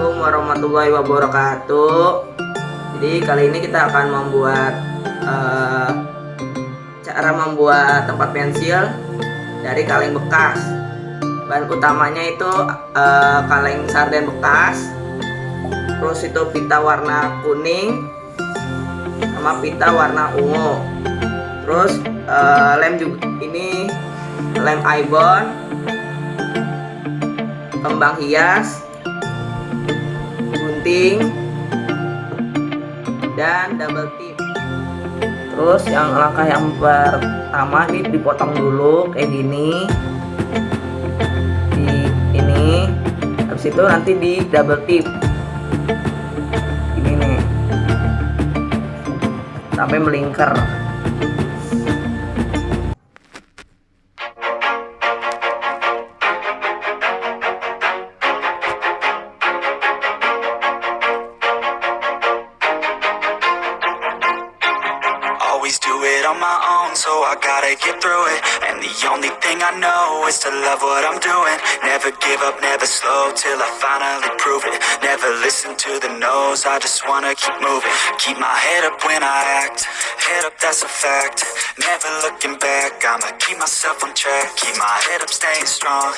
warahmatullahi wabarakatuh. Jadi kali ini kita akan membuat uh, Cara membuat tempat pensil Dari kaleng bekas. Bahan utamanya itu uh, kaleng sarden bekas Terus itu pita warna kuning Sama pita warna ungu. Terus uh, lem juga ini lem ibon kembang hias gunting dan double tip. Terus yang langkah yang pertama ini dipotong dulu kayak gini. Di ini. Habis itu nanti di double tip. Ini nih. Sampai melingkar it on my own, so I gotta get through it. And the only thing I know is to love what I'm doing. Never give up, never slow till I finally prove it. Never listen to the no's, I just wanna keep moving. Keep my head up when I act, head up, that's a fact. Never looking back, I'ma keep myself on track. Keep my head up, staying strong,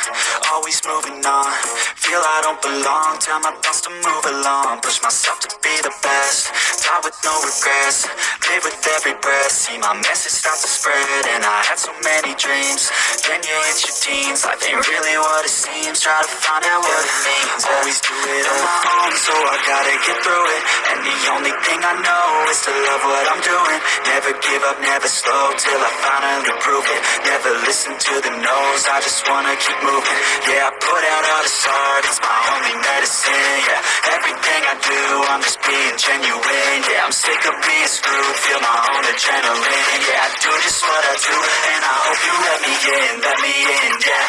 always moving on. Feel I don't belong, tell my thoughts to move along. Push myself to be the best, die with no regrets. Live with every breath See my message start to spread And I had so many dreams. Then you hit your teens Life ain't really what it seems. Try to find out what it means. Always do it on my own So I gotta get through it. And the only thing I know Is to love what I'm doing. Never give up, never slow Till I finally prove it. Never listen to the no's I just wanna keep moving. Yeah, I put out all this art It's my only medicine Yeah, everything I do I'm just being genuine Yeah, I'm sick of being screwed Feel my own adrenaline Yeah, I do just what I do And I hope you let me in, let me in, yeah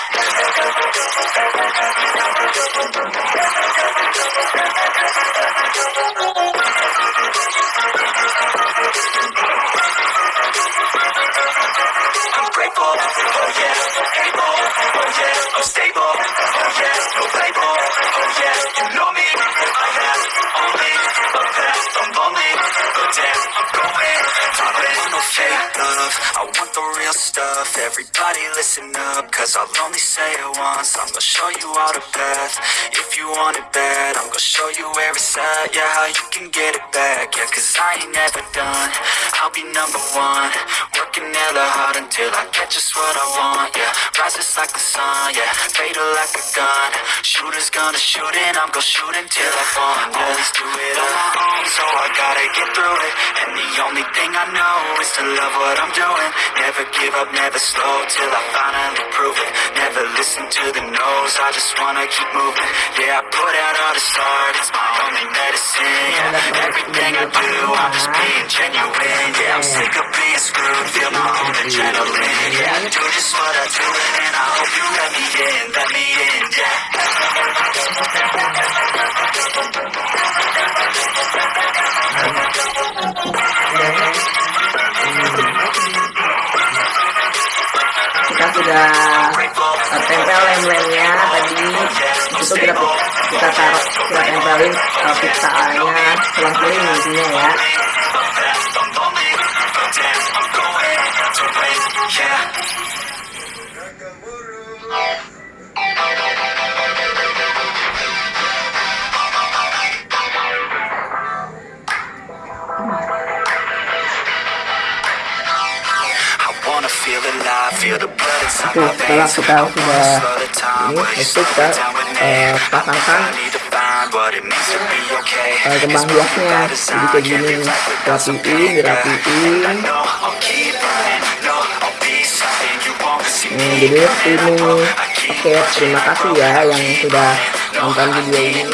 love, I want the real stuff, everybody listen up, cause I'll only say it once, I'm gonna show you all the path, if you want it bad, I'm gonna show you where it's at, yeah, how you can get it back, yeah, cause I ain't never done, I'll be number one, working hella hard until I get just what I want, yeah, rises like the sun, yeah, fatal like a gun, shooters gonna shoot and I'm gonna shoot until I fall, yeah. always do it on my own, so I gotta get through it, and the only thing I know is to love what I'm doing, never give up, never slow, till I finally prove it, never listen to the no's, I just wanna keep moving, yeah, I put out all this art, it's my only medicine, yeah, everything I do, I'm just being genuine, yeah, I'm sick of being screwed, feel my own adrenaline, yeah, I do just what I do, and I hope you let me in, let me in, yeah. Sudah tempel lem-lemnya tadi. Itu kita kita taruh kita tempelin uh, pizzanya selang-seling intinya ya. I setelah kita sudah eh, ini itu kita pasangan, pasangkan kembang hiasnya. jadi kayak gini rapiin dirapiin hmm, jadi ini oke terima kasih ya yang sudah nonton video ini.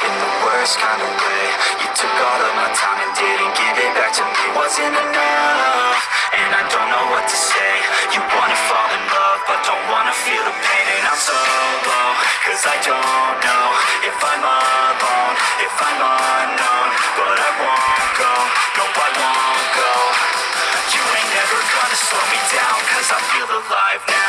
in the worst kind of way took all of my time and didn't give it back to me. Wasn't enough, and I don't know what to say. You wanna fall in love, but don't wanna feel the pain. And I'm so low, cause I don't know If I'm alone, if I'm unknown. But I won't go, no I won't go. You ain't never gonna slow me down Cause I feel alive now